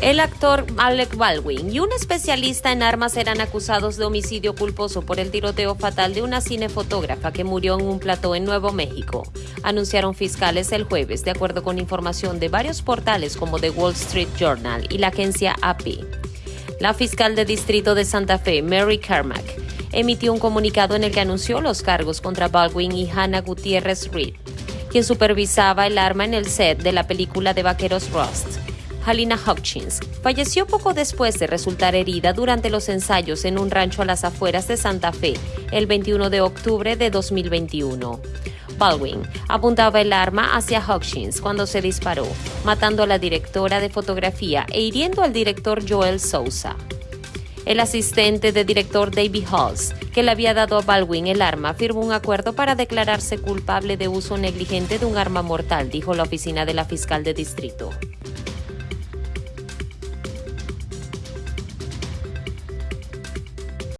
El actor Alec Baldwin y un especialista en armas eran acusados de homicidio culposo por el tiroteo fatal de una cinefotógrafa que murió en un plató en Nuevo México, anunciaron fiscales el jueves, de acuerdo con información de varios portales como The Wall Street Journal y la agencia AP. La fiscal de distrito de Santa Fe, Mary Carmack, emitió un comunicado en el que anunció los cargos contra Baldwin y Hannah Gutiérrez Reed, quien supervisaba el arma en el set de la película de vaqueros Rust. Halina Hopkins falleció poco después de resultar herida durante los ensayos en un rancho a las afueras de Santa Fe el 21 de octubre de 2021. Baldwin apuntaba el arma hacia Hopkins cuando se disparó, matando a la directora de fotografía e hiriendo al director Joel Sousa. El asistente de director David Halls, que le había dado a Baldwin el arma, firmó un acuerdo para declararse culpable de uso negligente de un arma mortal, dijo la oficina de la fiscal de distrito.